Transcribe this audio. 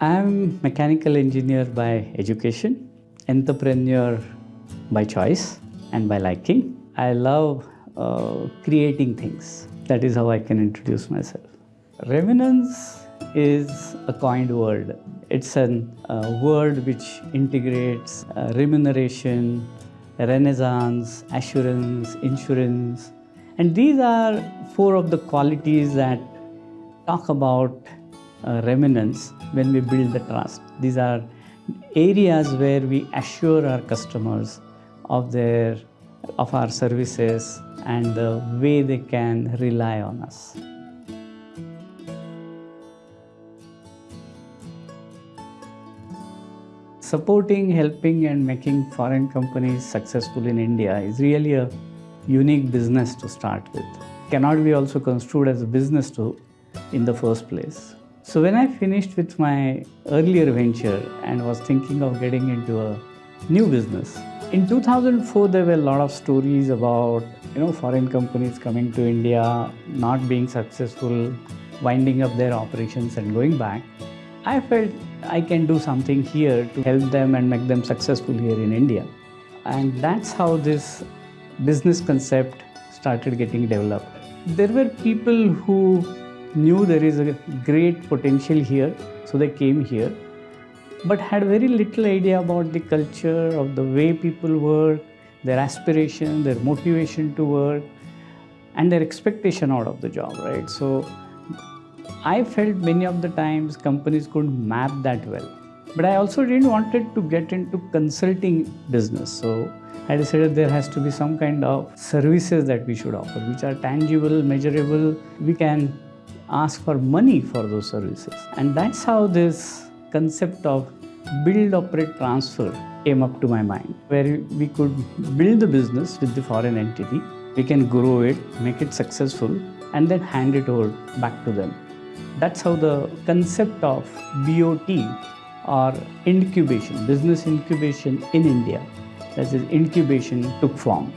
I'm mechanical engineer by education, entrepreneur by choice and by liking. I love uh, creating things. That is how I can introduce myself. Remunance is a coined word. It's a uh, word which integrates uh, remuneration, renaissance, assurance, insurance. And these are four of the qualities that talk about uh, remunance when we build the trust. These are areas where we assure our customers of their of our services and the way they can rely on us. Supporting, helping and making foreign companies successful in India is really a unique business to start with. Cannot be also construed as a business to in the first place. So when I finished with my earlier venture and was thinking of getting into a new business, in 2004 there were a lot of stories about you know foreign companies coming to India, not being successful, winding up their operations and going back. I felt I can do something here to help them and make them successful here in India. And that's how this business concept started getting developed. There were people who knew there is a great potential here, so they came here, but had very little idea about the culture, of the way people work, their aspiration, their motivation to work, and their expectation out of the job, right? So I felt many of the times companies couldn't map that well. But I also didn't wanted to get into consulting business. So I decided there has to be some kind of services that we should offer, which are tangible, measurable. We can ask for money for those services. And that's how this concept of build, operate, transfer came up to my mind, where we could build the business with the foreign entity. We can grow it, make it successful, and then hand it over back to them. That's how the concept of BOT or incubation, business incubation in India, that is incubation took form.